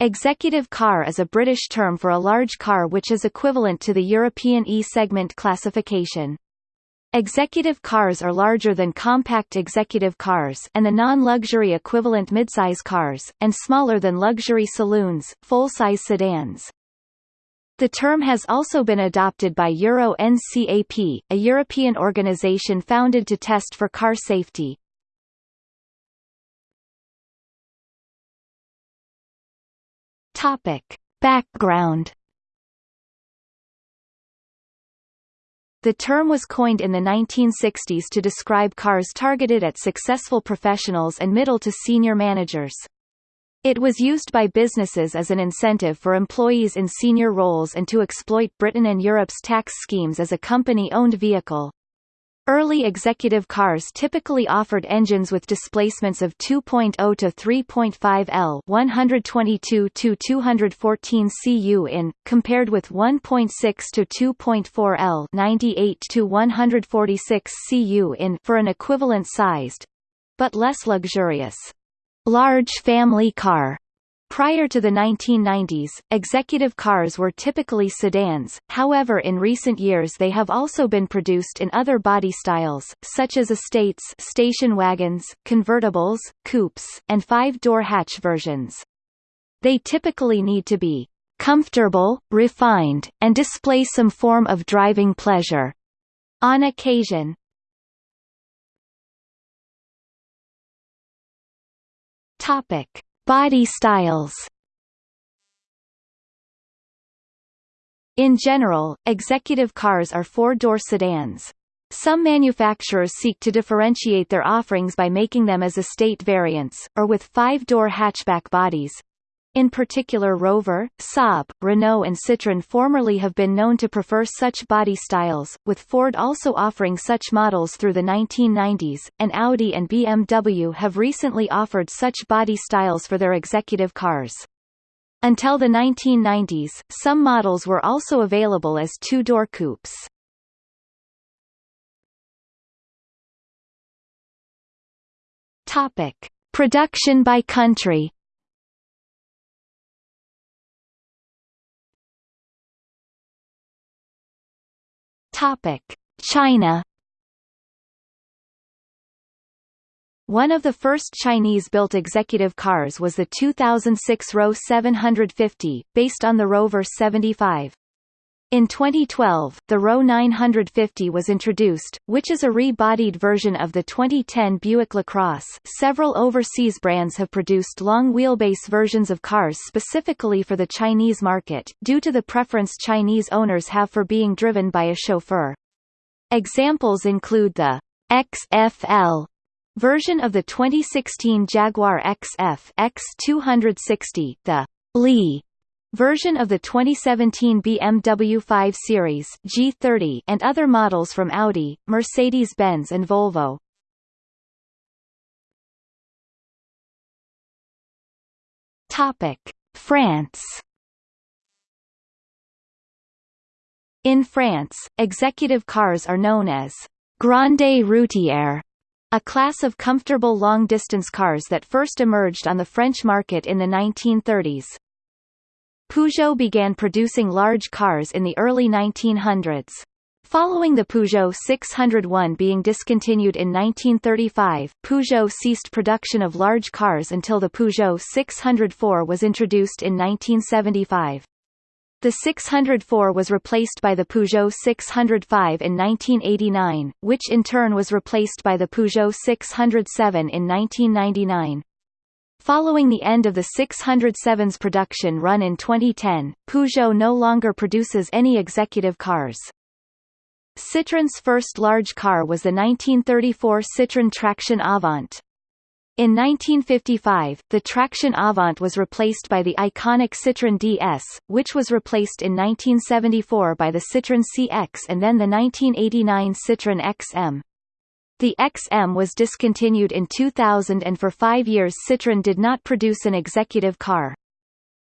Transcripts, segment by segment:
Executive car is a British term for a large car which is equivalent to the European E-segment classification. Executive cars are larger than compact executive cars and the non-luxury equivalent midsize cars, and smaller than luxury saloons, full-size sedans. The term has also been adopted by Euro NCAP, a European organization founded to test for car safety. Topic. Background The term was coined in the 1960s to describe cars targeted at successful professionals and middle to senior managers. It was used by businesses as an incentive for employees in senior roles and to exploit Britain and Europe's tax schemes as a company-owned vehicle. Early executive cars typically offered engines with displacements of 2.0 to 3.5 L 122 to 214 cu in, compared with 1.6 to 2.4 L 98 to 146 cu in for an equivalent-sized, but less luxurious, large family car. Prior to the 1990s, executive cars were typically sedans, however in recent years they have also been produced in other body styles, such as estates station wagons, convertibles, coupes, and five-door hatch versions. They typically need to be comfortable, refined, and display some form of driving pleasure. On occasion, Topic. Body styles In general, executive cars are four-door sedans. Some manufacturers seek to differentiate their offerings by making them as estate variants, or with five-door hatchback bodies. In particular Rover, Saab, Renault and Citroën formerly have been known to prefer such body styles, with Ford also offering such models through the 1990s, and Audi and BMW have recently offered such body styles for their executive cars. Until the 1990s, some models were also available as two-door coupes. Topic. Production by country Topic: China One of the first Chinese-built executive cars was the 2006 Roewe 750, based on the Rover 75. In 2012, the Roewe 950 was introduced, which is a re-bodied version of the 2010 Buick LaCrosse. Several overseas brands have produced long wheelbase versions of cars specifically for the Chinese market, due to the preference Chinese owners have for being driven by a chauffeur. Examples include the XFL version of the 2016 Jaguar XF X260, the Li version of the 2017 BMW 5 Series G30 and other models from Audi, Mercedes-Benz and Volvo. Topic: France In France, executive cars are known as Grande Routière, a class of comfortable long-distance cars that first emerged on the French market in the 1930s. Peugeot began producing large cars in the early 1900s. Following the Peugeot 601 being discontinued in 1935, Peugeot ceased production of large cars until the Peugeot 604 was introduced in 1975. The 604 was replaced by the Peugeot 605 in 1989, which in turn was replaced by the Peugeot 607 in 1999. Following the end of the 607's production run in 2010, Peugeot no longer produces any executive cars. Citroën's first large car was the 1934 Citroën Traction Avant. In 1955, the Traction Avant was replaced by the iconic Citroën DS, which was replaced in 1974 by the Citroën CX and then the 1989 Citroën XM. The XM was discontinued in 2000 and for five years Citroën did not produce an executive car.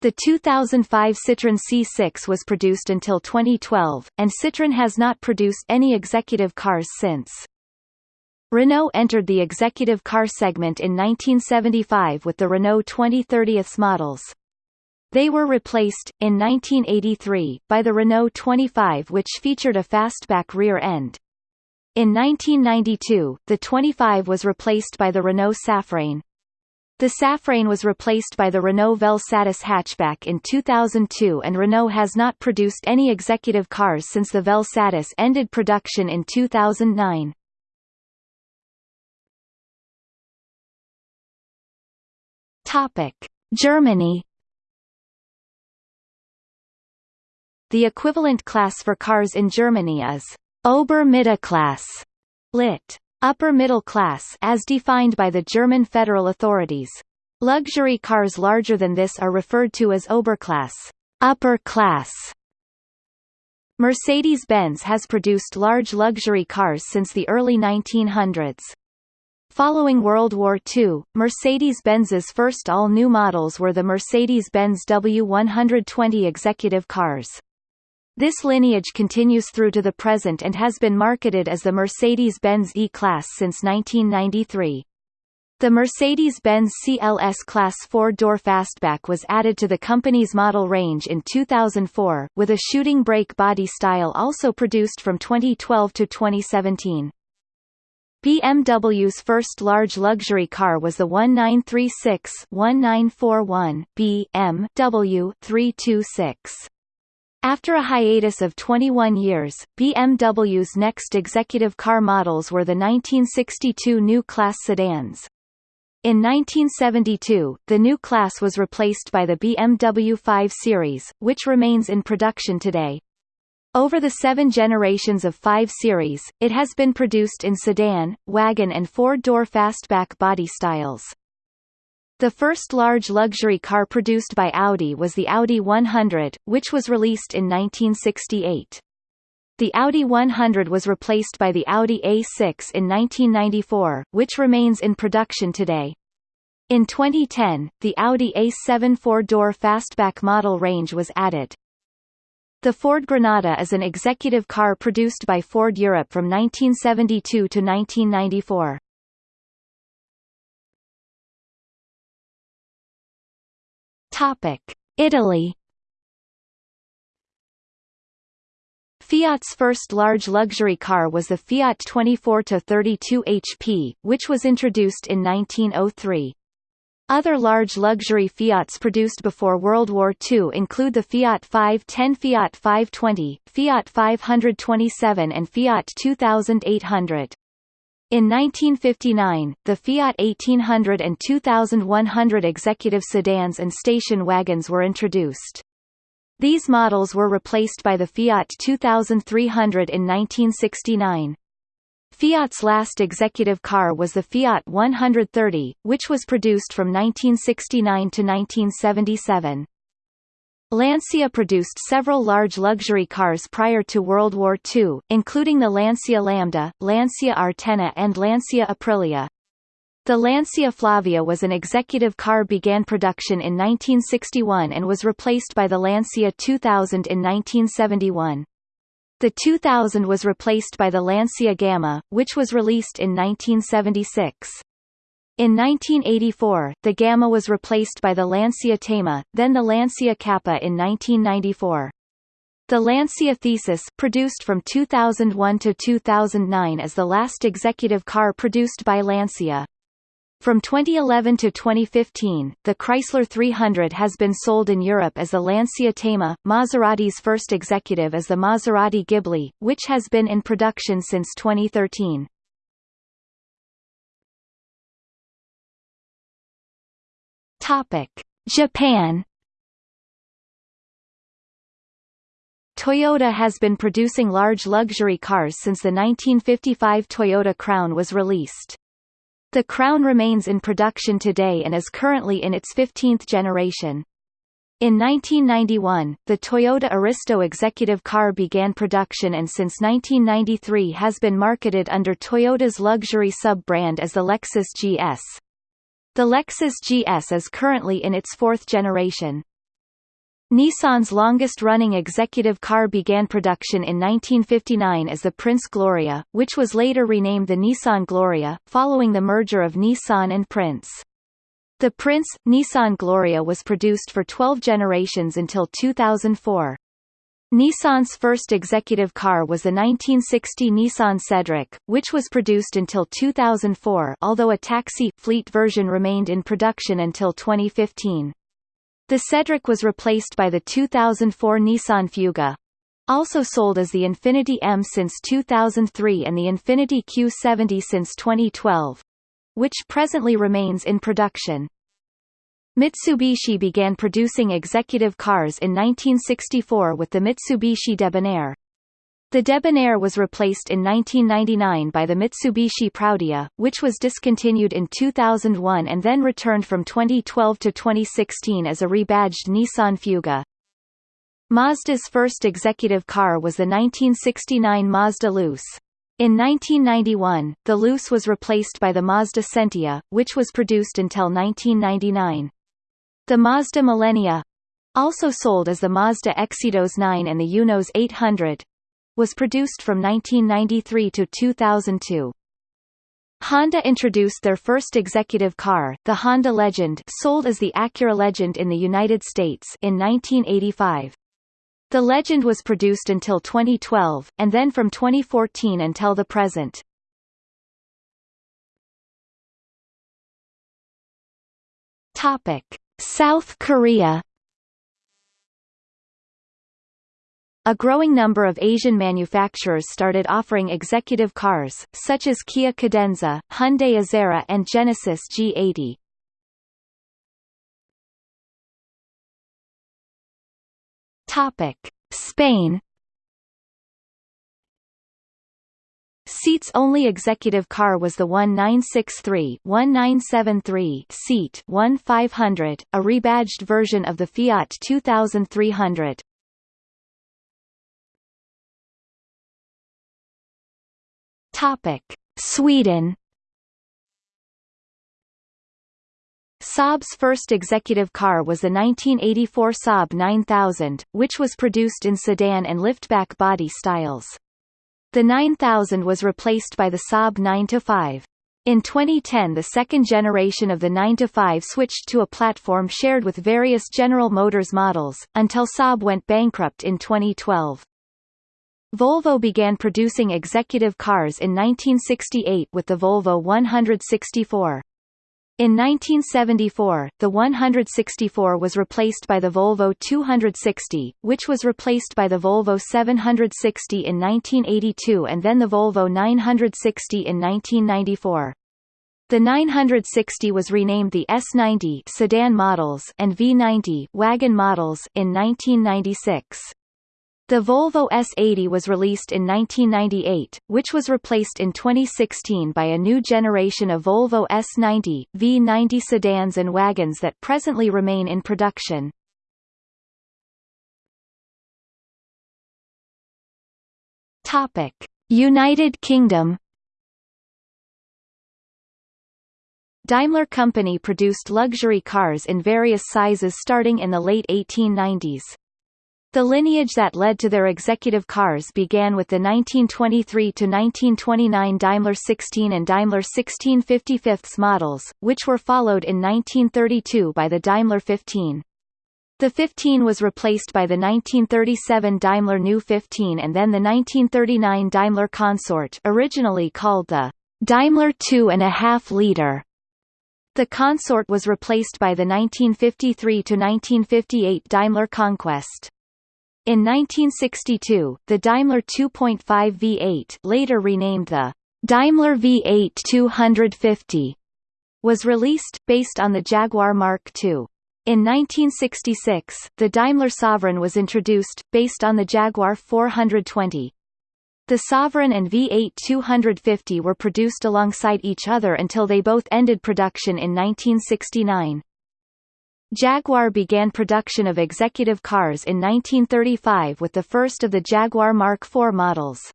The 2005 Citroën C6 was produced until 2012, and Citroën has not produced any executive cars since. Renault entered the executive car segment in 1975 with the Renault 2030 models. They were replaced, in 1983, by the Renault 25 which featured a fastback rear end. In 1992, the 25 was replaced by the Renault Safrane. The Safrane was replaced by the Renault Vel-Satis hatchback in 2002 and Renault has not produced any executive cars since the Vel-Satis ended production in 2009. Topic: Germany The equivalent class for cars in Germany is Ober-Mittelklasse, lit. Upper middle class as defined by the German federal authorities. Luxury cars larger than this are referred to as Oberklasse, upper class. Mercedes-Benz has produced large luxury cars since the early 1900s. Following World War II, Mercedes-Benz's first all-new models were the Mercedes-Benz W120 executive cars. This lineage continues through to the present and has been marketed as the Mercedes-Benz E-Class since 1993. The Mercedes-Benz CLS Class 4-door fastback was added to the company's model range in 2004, with a shooting brake body style also produced from 2012 to 2017. BMW's first large luxury car was the 1936-1941 BMW 326. After a hiatus of 21 years, BMW's next executive car models were the 1962 New Class sedans. In 1972, the new class was replaced by the BMW 5 Series, which remains in production today. Over the seven generations of 5 Series, it has been produced in sedan, wagon and four-door fastback body styles. The first large luxury car produced by Audi was the Audi 100, which was released in 1968. The Audi 100 was replaced by the Audi A6 in 1994, which remains in production today. In 2010, the Audi A7 four-door fastback model range was added. The Ford Granada is an executive car produced by Ford Europe from 1972 to 1994. Topic: Italy. Fiat's first large luxury car was the Fiat 24-32 HP, which was introduced in 1903. Other large luxury Fiats produced before World War II include the Fiat 510 Fiat 520, Fiat 527 and Fiat 2800. In 1959, the Fiat 1800 and 2100 executive sedans and station wagons were introduced. These models were replaced by the Fiat 2300 in 1969. Fiat's last executive car was the Fiat 130, which was produced from 1969 to 1977. Lancia produced several large luxury cars prior to World War II, including the Lancia Lambda, Lancia Artena and Lancia Aprilia. The Lancia Flavia was an executive car began production in 1961 and was replaced by the Lancia 2000 in 1971. The 2000 was replaced by the Lancia Gamma, which was released in 1976. In 1984, the Gamma was replaced by the Lancia Thema, then the Lancia Kappa in 1994. The Lancia Thesis produced from 2001 to 2009 is the last executive car produced by Lancia. From 2011 to 2015, the Chrysler 300 has been sold in Europe as the Lancia Thema. Maserati's first executive is the Maserati Ghibli, which has been in production since 2013. Topic: Japan. Toyota has been producing large luxury cars since the 1955 Toyota Crown was released. The Crown remains in production today and is currently in its 15th generation. In 1991, the Toyota Aristo executive car began production and since 1993 has been marketed under Toyota's luxury sub-brand as the Lexus GS. The Lexus GS is currently in its fourth generation. Nissan's longest-running executive car began production in 1959 as the Prince Gloria, which was later renamed the Nissan Gloria, following the merger of Nissan and Prince. The Prince, Nissan Gloria was produced for 12 generations until 2004. Nissan's first executive car was the 1960 Nissan Cedric, which was produced until 2004 although a taxi fleet version remained in production until 2015. The Cedric was replaced by the 2004 Nissan Fuga. Also sold as the Infiniti M since 2003 and the Infiniti Q70 since 2012 which presently remains in production. Mitsubishi began producing executive cars in 1964 with the Mitsubishi Debonair. The Debonair was replaced in 1999 by the Mitsubishi Proudia, which was discontinued in 2001 and then returned from 2012 to 2016 as a rebadged Nissan Fuga. Mazda's first executive car was the 1969 Mazda Luce. In 1991, the Luce was replaced by the Mazda Sentia, which was produced until 1999. The Mazda Millenia also sold as the Mazda Xedos 9 and the Eunos 800 was produced from 1993 to 2002. Honda introduced their first executive car, the Honda Legend sold as the Acura Legend in the United States in 1985. The Legend was produced until 2012, and then from 2014 until the present. Topic. South Korea A growing number of Asian manufacturers started offering executive cars, such as Kia Cadenza, Hyundai Azera and Genesis G80. Topic: Spain. SEAT's only executive car was the 1963-1973 SEAT 1500, a rebadged version of the Fiat 2300. Topic: Sweden. Saab's first executive car was the 1984 Saab 9000, which was produced in sedan and liftback body styles. The 9000 was replaced by the Saab 9-5. In 2010 the second generation of the 9-5 switched to a platform shared with various General Motors models, until Saab went bankrupt in 2012. Volvo began producing executive cars in 1968 with the Volvo 164. In 1974, the 164 was replaced by the Volvo 260, which was replaced by the Volvo 760 in 1982 and then the Volvo 960 in 1994. The 960 was renamed the S90 sedan models and V90 wagon models in 1996. The Volvo S80 was released in 1998, which was replaced in 2016 by a new generation of Volvo S90, V90 sedans and wagons that presently remain in production. Topic: United Kingdom Daimler Company produced luxury cars in various sizes starting in the late 1890s. The lineage that led to their executive cars began with the 1923–1929 Daimler 16 and Daimler 16 55 models, which were followed in 1932 by the Daimler 15. The 15 was replaced by the 1937 Daimler New 15 and then the 1939 Daimler Consort originally called the Daimler 2.5 liter. The Consort was replaced by the 1953–1958 Daimler Conquest. In 1962, the Daimler 2.5 V8 later renamed the Daimler V8 250 was released, based on the Jaguar Mark II. In 1966, the Daimler Sovereign was introduced, based on the Jaguar 420. The Sovereign and V8 250 were produced alongside each other until they both ended production in 1969. Jaguar began production of executive cars in 1935 with the first of the Jaguar Mark IV models.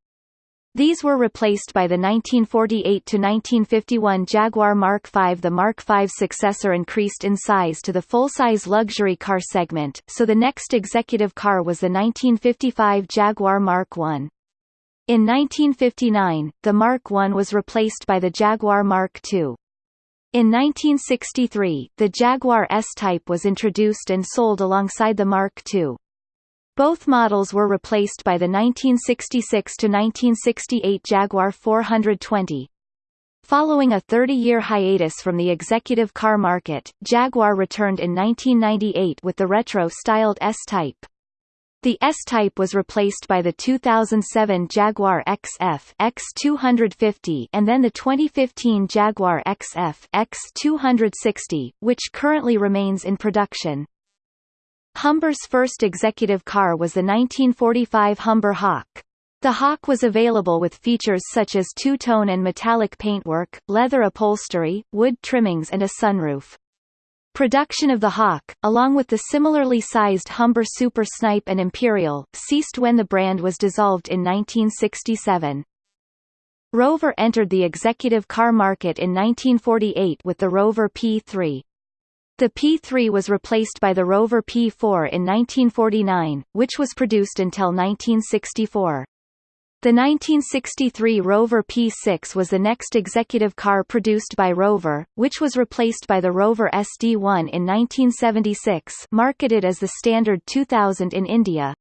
These were replaced by the 1948–1951 Jaguar Mark V. The Mark V successor increased in size to the full-size luxury car segment, so the next executive car was the 1955 Jaguar Mark I. In 1959, the Mark I was replaced by the Jaguar Mark II. In 1963, the Jaguar S-Type was introduced and sold alongside the Mark II. Both models were replaced by the 1966–1968 Jaguar 420. Following a 30-year hiatus from the executive car market, Jaguar returned in 1998 with the retro-styled S-Type. The S-Type was replaced by the 2007 Jaguar XF X250 and then the 2015 Jaguar XF X260, which currently remains in production. Humber's first executive car was the 1945 Humber Hawk. The Hawk was available with features such as two-tone and metallic paintwork, leather upholstery, wood trimmings and a sunroof. Production of the Hawk, along with the similarly sized Humber Super Snipe and Imperial, ceased when the brand was dissolved in 1967. Rover entered the executive car market in 1948 with the Rover P3. The P3 was replaced by the Rover P4 in 1949, which was produced until 1964. The 1963 Rover P6 was the next executive car produced by Rover, which was replaced by the Rover SD1 in 1976 marketed as the Standard 2000 in India.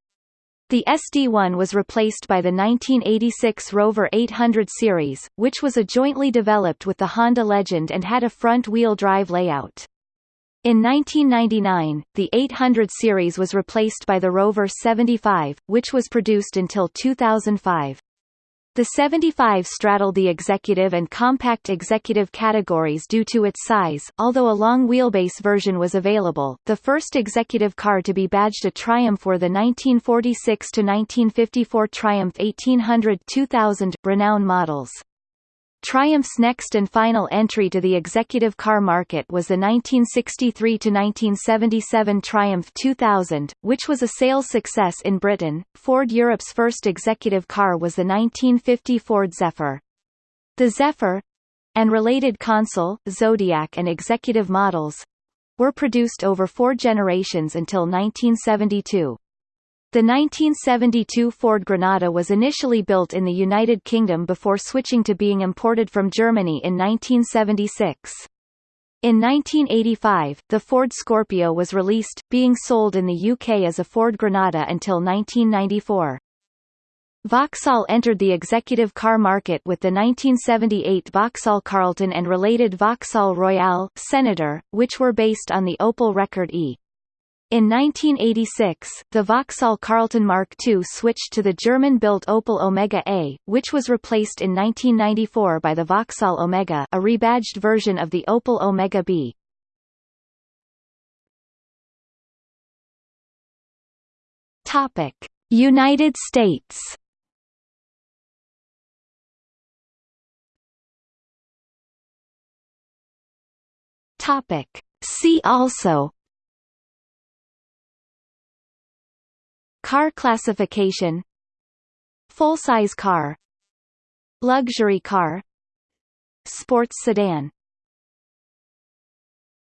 The SD1 was replaced by the 1986 Rover 800 series, which was a jointly developed with the Honda Legend and had a front-wheel drive layout. In 1999, the 800 series was replaced by the Rover 75, which was produced until 2005. The 75 straddled the executive and compact executive categories due to its size, although a long wheelbase version was available. The first executive car to be badged a Triumph were the 1946 to 1954 Triumph 1800-2000 Renown models. Triumph's next and final entry to the executive car market was the 1963–1977 Triumph 2000, which was a sales success in Britain. Ford Europe's first executive car was the 1950 Ford Zephyr. The Zephyr and related Consul, Zodiac and executive models were produced over four generations until 1972. The 1972 Ford Granada was initially built in the United Kingdom before switching to being imported from Germany in 1976. In 1985, the Ford Scorpio was released, being sold in the UK as a Ford Granada until 1994. Vauxhall entered the executive car market with the 1978 Vauxhall Carlton and related Vauxhall Royale, Senator, which were based on the Opel Rekord E. In 1986, the Vauxhall Carlton Mark II switched to the German-built Opel Omega A, which was replaced in 1994 by the Vauxhall Omega a rebadged version of the Opel Omega B. United States. See also Car classification. Full-size car. Luxury car. Sports sedan